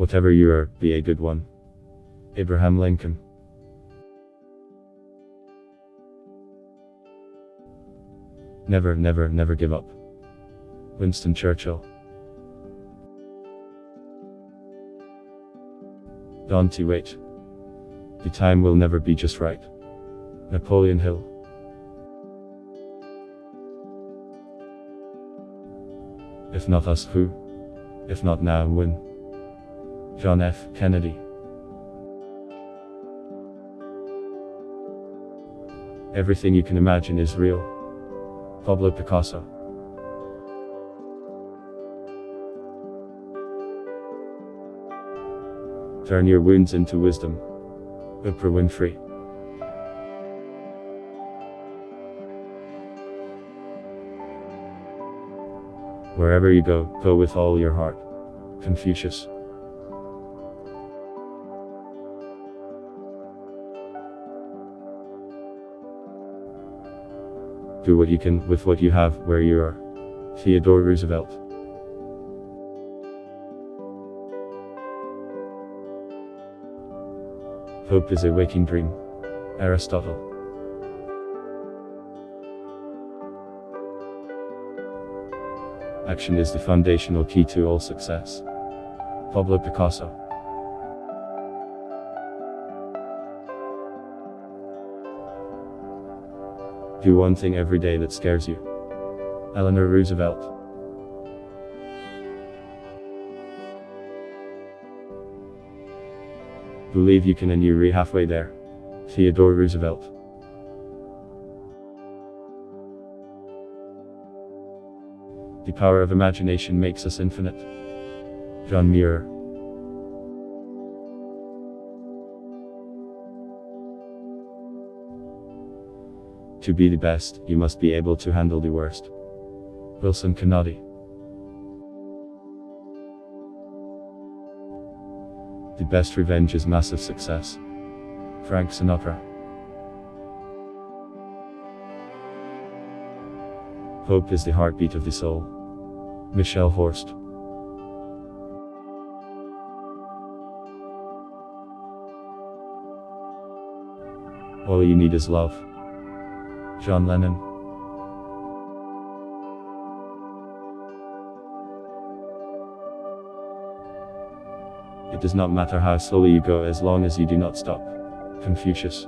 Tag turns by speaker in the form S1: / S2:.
S1: Whatever you are, be a good one. Abraham Lincoln. Never, never, never give up. Winston Churchill. Don't you wait. The time will never be just right. Napoleon Hill. If not us, who? If not now, when? John F. Kennedy. Everything you can imagine is real. Pablo Picasso. Turn your wounds into wisdom. Oprah Winfrey. Wherever you go, go with all your heart. Confucius. Do what you can with what you have where you are. Theodore Roosevelt. Hope is a waking dream. Aristotle. Action is the foundational key to all success. Pablo Picasso. Do one thing every day that scares you. Eleanor Roosevelt. Believe you can and you're halfway there. Theodore Roosevelt. The power of imagination makes us infinite. John Muir. To be the best, you must be able to handle the worst. Wilson Kanadi. The best revenge is massive success. Frank Sinatra. Hope is the heartbeat of the soul. Michelle Horst. All you need is love. John Lennon. It does not matter how slowly you go as long as you do not stop. Confucius.